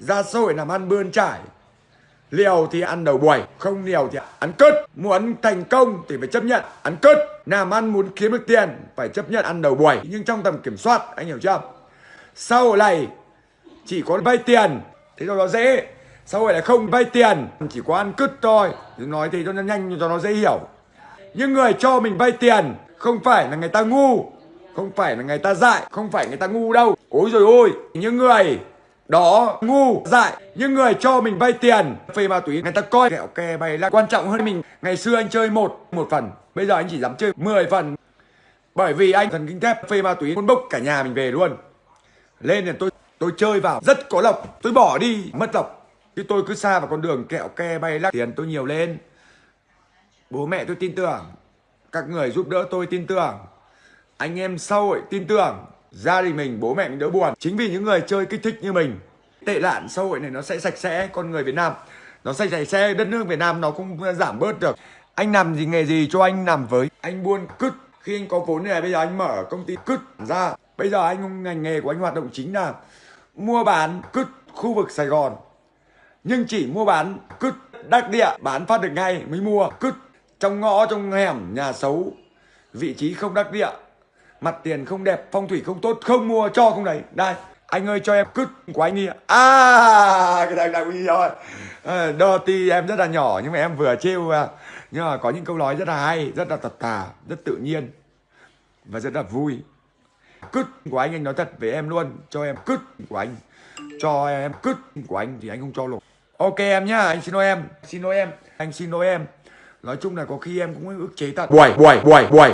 ra sôi làm ăn bươn trải. Liều thì ăn đầu buổi, không liều thì ăn cất. Muốn thành công thì phải chấp nhận ăn cất. Làm ăn muốn kiếm được tiền, phải chấp nhận ăn đầu buổi. Nhưng trong tầm kiểm soát, anh hiểu chưa? Sau này, chỉ có vay tiền, thế cho nó dễ. Sau này này không vay tiền, chỉ có ăn cứt thôi. Nói thì cho nó nhanh, cho nó dễ hiểu. Những người cho mình vay tiền, không phải là người ta ngu, không phải là người ta dại, không phải người ta ngu đâu. Ôi rồi ôi, những người đó, ngu, dại, những người cho mình vay tiền. Phê ma túy, người ta coi kẹo kè bày là quan trọng hơn mình, ngày xưa anh chơi một một phần. Bây giờ anh chỉ dám chơi 10 phần. Bởi vì anh thần kinh thép, phê ma túy, muốn bốc cả nhà mình về luôn. Lên thì tôi tôi chơi vào, rất có lộc. Tôi bỏ đi, mất lộc. Chứ tôi cứ xa vào con đường kẹo ke bay lắc. Tiền tôi nhiều lên. Bố mẹ tôi tin tưởng. Các người giúp đỡ tôi tin tưởng. Anh em xã hội tin tưởng gia đình mình, bố mẹ mình đỡ buồn. Chính vì những người chơi kích thích như mình, tệ nạn xã hội này nó sẽ sạch sẽ con người Việt Nam. Nó sạch sạch sẽ đất nước Việt Nam, nó cũng giảm bớt được. Anh làm gì nghề gì cho anh làm với. Anh buôn cứt. Khi anh có vốn này, bây giờ anh mở công ty cứt ra. Bây giờ anh ngành nghề của anh hoạt động chính là mua bán cứt khu vực Sài Gòn. Nhưng chỉ mua bán cứt đắc địa, bán phát được ngay mới mua cứt. Trong ngõ, trong hẻm, nhà xấu, vị trí không đắc địa mặt tiền không đẹp phong thủy không tốt không mua cho không đấy đây anh ơi cho em cứt của anh đi ạ. à cái này là rồi. À, đo ti em rất là nhỏ nhưng mà em vừa trêu à. nhưng mà có những câu nói rất là hay rất là thật thà rất tự nhiên và rất là vui. Cứt của anh anh nói thật với em luôn cho em cứt của anh. Cho em cứt của anh thì anh không cho lột ok em nhá anh xin lỗi em xin lỗi em anh xin lỗi em. Nói chung là có khi em cũng ức chế thật. Buổi buổi buổi buổi